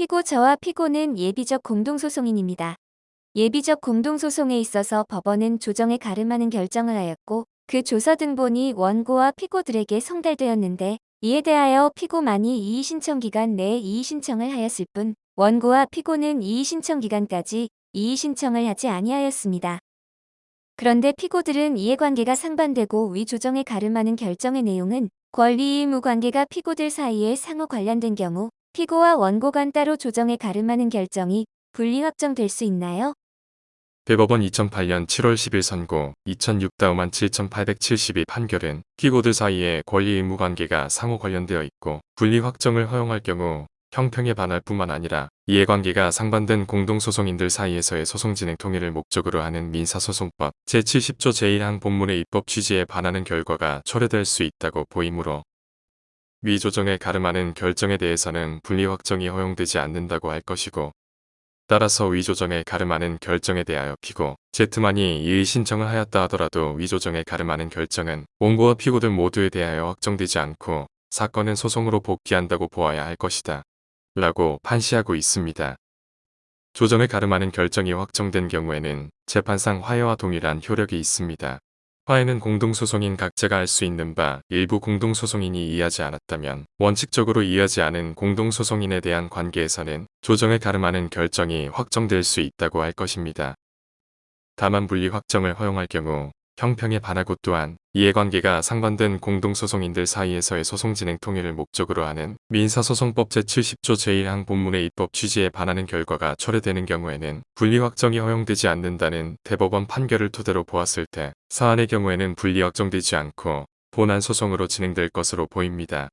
피고 저와 피고는 예비적 공동소송인입니다. 예비적 공동소송에 있어서 법원은 조정에 가름하는 결정을 하였고 그 조서 등본이 원고와 피고들에게 송달되었는데 이에 대하여 피고만이 이의신청 기간 내에 이의신청을 하였을 뿐 원고와 피고는 이의신청 기간까지 이의신청을 하지 아니하였습니다. 그런데 피고들은 이해관계가 상반되고 위 조정에 가름하는 결정의 내용은 권리 의무 관계가 피고들 사이에 상호 관련된 경우 피고와 원고 간 따로 조정에 가름하는 결정이 분리 확정될 수 있나요? 대법원 2008년 7월 10일 선고 2006다우만 7872 판결은 피고들 사이에 권리 의무 관계가 상호 관련되어 있고 분리 확정을 허용할 경우 형평에 반할 뿐만 아니라 이해관계가 상반된 공동소송인들 사이에서의 소송 진행 통일을 목적으로 하는 민사소송법 제70조 제1항 본문의 입법 취지에 반하는 결과가 초래될 수 있다고 보이므로 위조정에 가름하는 결정에 대해서는 분리 확정이 허용되지 않는다고 할 것이고 따라서 위조정에 가름하는 결정에 대하여 피고, 제트만이 이의 신청을 하였다 하더라도 위조정에 가름하는 결정은 원고와 피고들 모두에 대하여 확정되지 않고 사건은 소송으로 복귀한다고 보아야 할 것이다. 라고 판시하고 있습니다. 조정을 가름하는 결정이 확정된 경우에는 재판상 화해와 동일한 효력이 있습니다. 화해는 공동소송인 각자가 할수 있는 바 일부 공동소송인이 이해하지 않았다면 원칙적으로 이해하지 않은 공동소송인에 대한 관계에서는 조정을 가름하는 결정이 확정될 수 있다고 할 것입니다. 다만 분리 확정을 허용할 경우 형평에 반하고 또한 이해관계가 상반된 공동소송인들 사이에서의 소송 진행 통일을 목적으로 하는 민사소송법 제70조 제1항 본문의 입법 취지에 반하는 결과가 초래되는 경우에는 분리 확정이 허용되지 않는다는 대법원 판결을 토대로 보았을 때 사안의 경우에는 분리 확정되지 않고 본안 소송으로 진행될 것으로 보입니다.